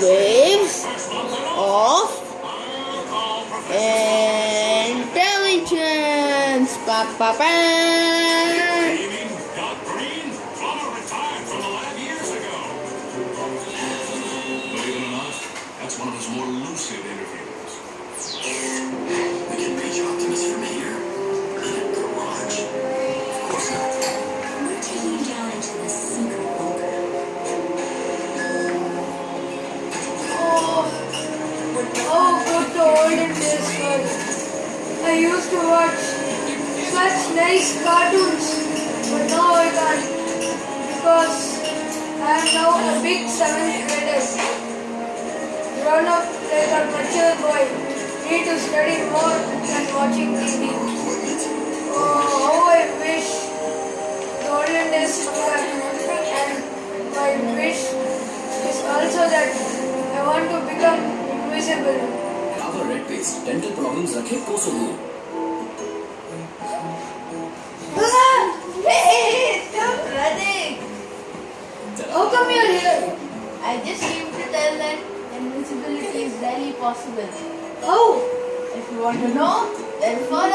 waves of intelligence. Ba, ba, ba. That's one of his more lucid interviews. I used to watch such nice cartoons, but now I can't because I am now a big seventh grader. Grown up like a mature boy, need to study more than watching TV. Oh, how I wish the olden days and my wish is also that I want to become invisible. Cover red paste. Dental problems रखे कोसों दूर. Hey, stop running! How come you're here? I just came to tell that invisibility is really possible. How? If you want to know, then follow.